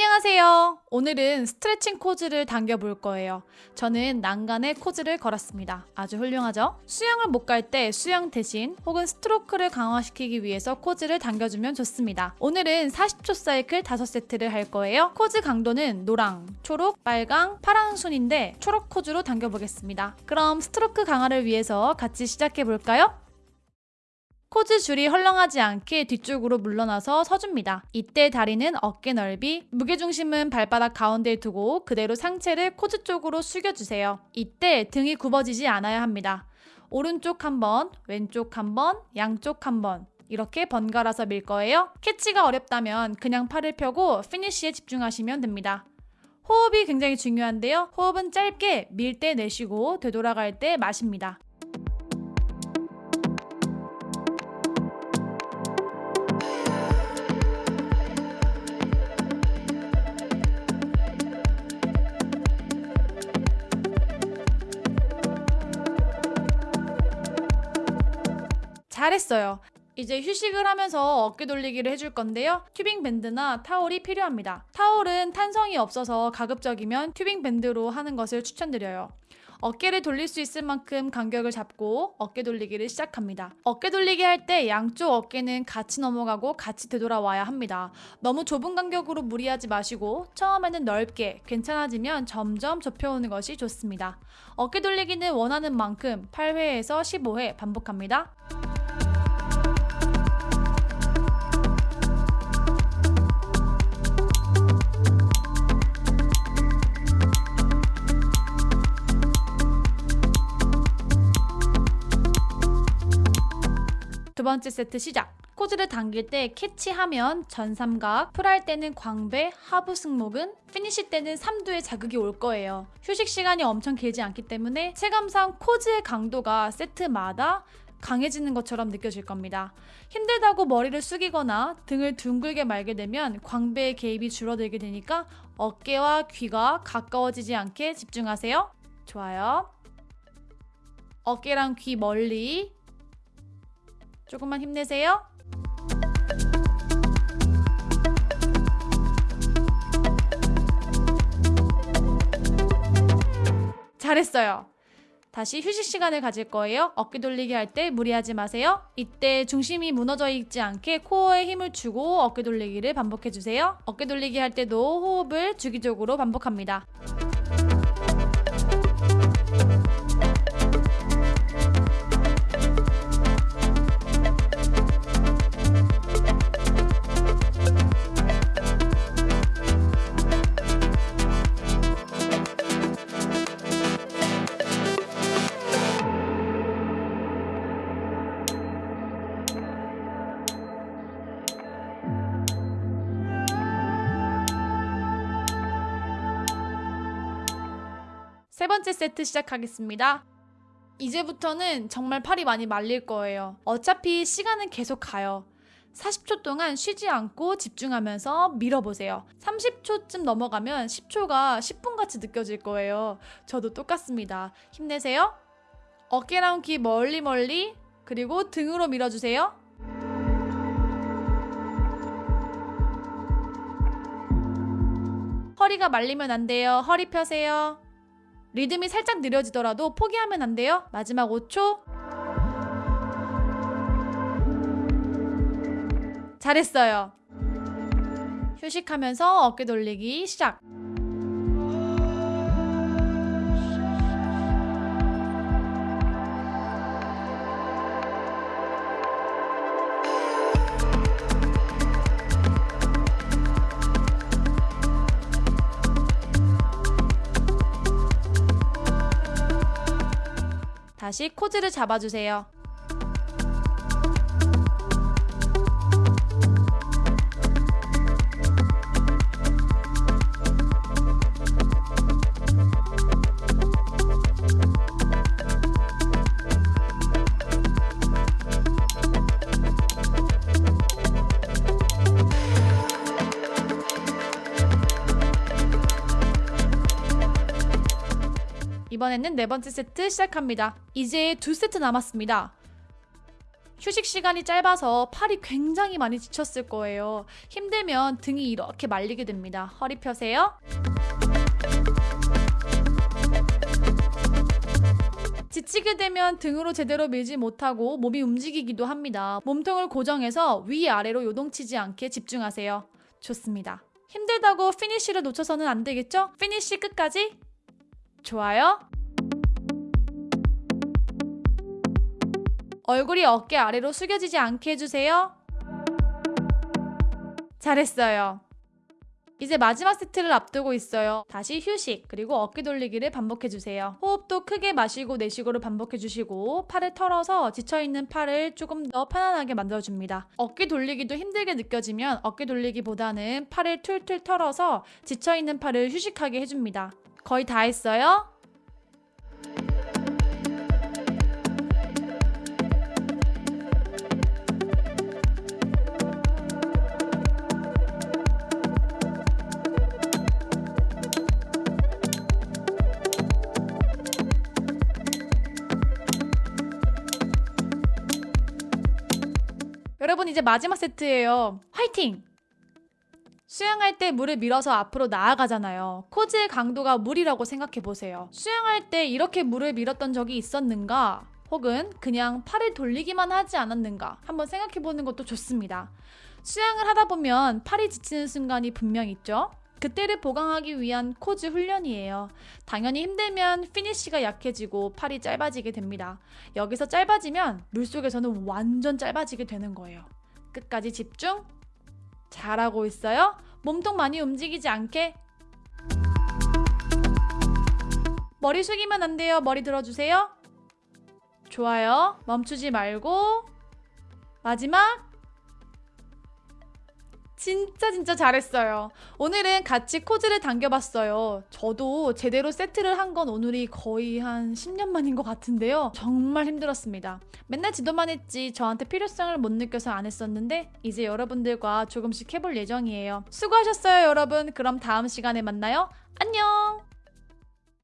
안녕하세요. 오늘은 스트레칭 cords를 당겨볼 거예요. 저는 난간에 cords를 걸었습니다. 아주 훌륭하죠? 수영을 못 갈 때 수영 대신 혹은 스트로크를 강화시키기 위해서 cords를 당겨주면 좋습니다. 오늘은 40초 사이클 5세트를 할 거예요. cords 강도는 노랑, 초록, 빨강, 파랑 순인데 초록 cords로 당겨보겠습니다. 그럼 스트로크 강화를 위해서 같이 시작해볼까요? cords 줄이 헐렁하지 않게 뒤쪽으로 물러나서 서줍니다. 이때 다리는 어깨 넓이, 무게중심은 발바닥 가운데에 두고 그대로 상체를 cords 쪽으로 숙여주세요. 이때 등이 굽어지지 않아야 합니다. 오른쪽 한 번, 왼쪽 한 번, 양쪽 한 번. 이렇게 번갈아서 밀 거예요. 캐치가 어렵다면 그냥 팔을 펴고 피니쉬에 집중하시면 됩니다. 호흡이 굉장히 중요한데요. 호흡은 짧게 밀 때 내쉬고 되돌아갈 때 마십니다. 잘했어요. 이제 휴식을 하면서 어깨 돌리기를 해줄 건데요. 튜빙 밴드나 타올이 필요합니다. 타올은 탄성이 없어서 가급적이면 튜빙 밴드로 하는 것을 추천드려요. 어깨를 돌릴 수 있을 만큼 간격을 잡고 어깨 돌리기를 시작합니다. 어깨 돌리기 할 때 양쪽 어깨는 같이 넘어가고 같이 되돌아와야 합니다. 너무 좁은 간격으로 무리하지 마시고 처음에는 넓게 괜찮아지면 점점 좁혀오는 것이 좋습니다. 어깨 돌리기는 원하는 만큼 8회에서 15회 반복합니다. 두 번째 세트 시작. cords를 당길 때 캐치하면 전삼각, pull할 때는 광배, 하부 승모근, 피니시 때는 삼두에 자극이 올 거예요. 휴식 시간이 엄청 길지 않기 때문에 체감상 코즈의 강도가 세트마다 강해지는 것처럼 느껴질 겁니다. 힘들다고 머리를 숙이거나 등을 둥글게 말게 되면 광배의 개입이 줄어들게 되니까 어깨와 귀가 가까워지지 않게 집중하세요. 좋아요. 어깨랑 귀 멀리 조금만 힘내세요. 잘했어요. 다시 휴식 시간을 가질 거예요. 어깨 돌리기 할 때 무리하지 마세요. 이때 중심이 무너져 있지 않게 코어에 힘을 주고 어깨 돌리기를 반복해 주세요. 어깨 돌리기 할 때도 호흡을 주기적으로 반복합니다. 번째 세트 시작하겠습니다. 이제부터는 정말 팔이 많이 말릴 거예요. 어차피 시간은 계속 가요. 40초 동안 쉬지 않고 집중하면서 밀어보세요. 30초쯤 넘어가면 10초가 10분 같이 느껴질 거예요. 저도 똑같습니다. 힘내세요. 어깨랑 귀 멀리 멀리 그리고 등으로 밀어주세요. 허리가 말리면 안 돼요. 허리 펴세요. 리듬이 살짝 느려지더라도 포기하면 안 돼요. 마지막 5초. 잘했어요. 휴식하면서 어깨 돌리기 시작. 다시 코즈를 잡아주세요. 이번에는 네 번째 세트 시작합니다. 이제 두 세트 남았습니다. 휴식 시간이 짧아서 팔이 굉장히 많이 지쳤을 거예요. 힘들면 등이 이렇게 말리게 됩니다. 허리 펴세요. 지치게 되면 등으로 제대로 밀지 못하고 몸이 움직이기도 합니다. 몸통을 고정해서 위아래로 요동치지 않게 집중하세요. 좋습니다. 힘들다고 피니쉬를 놓쳐서는 안 되겠죠? 피니쉬 끝까지. 좋아요. 얼굴이 어깨 아래로 숙여지지 않게 해주세요. 잘했어요. 이제 마지막 세트를 앞두고 있어요. 다시 휴식, 그리고 어깨 돌리기를 반복해주세요. 호흡도 크게 마시고 내쉬고를 반복해주시고 팔을 털어서 지쳐있는 팔을 조금 더 편안하게 만들어줍니다. 어깨 돌리기도 힘들게 느껴지면 어깨 돌리기보다는 팔을 툴툴 털어서 지쳐있는 팔을 휴식하게 해줍니다. 거의 다 했어요? 여러분 이제 마지막 세트예요. 화이팅! 수영할 때 물을 밀어서 앞으로 나아가잖아요. 코즈의 강도가 물이라고 생각해 보세요. 수영할 때 이렇게 물을 밀었던 적이 있었는가? 혹은 그냥 팔을 돌리기만 하지 않았는가? 한번 생각해 보는 것도 좋습니다. 수영을 하다 보면 팔이 지치는 순간이 분명 있죠? 그때를 보강하기 위한 코즈 훈련이에요. 당연히 힘들면 피니쉬가 약해지고 팔이 짧아지게 됩니다. 여기서 짧아지면 물속에서는 완전 짧아지게 되는 거예요. 끝까지 집중. 잘하고 있어요. 몸통 많이 움직이지 않게. 머리 숙이면 안 돼요. 머리 들어주세요. 좋아요. 멈추지 말고. 마지막. 진짜 진짜 잘했어요. 오늘은 같이 코즈를 당겨봤어요. 저도 제대로 세트를 한 건 오늘이 거의 한 10년 만인 것 같은데요. 정말 힘들었습니다. 맨날 지도만 했지 저한테 필요성을 못 느껴서 안 했었는데 이제 여러분들과 조금씩 해볼 예정이에요. 수고하셨어요 여러분. 그럼 다음 시간에 만나요. 안녕!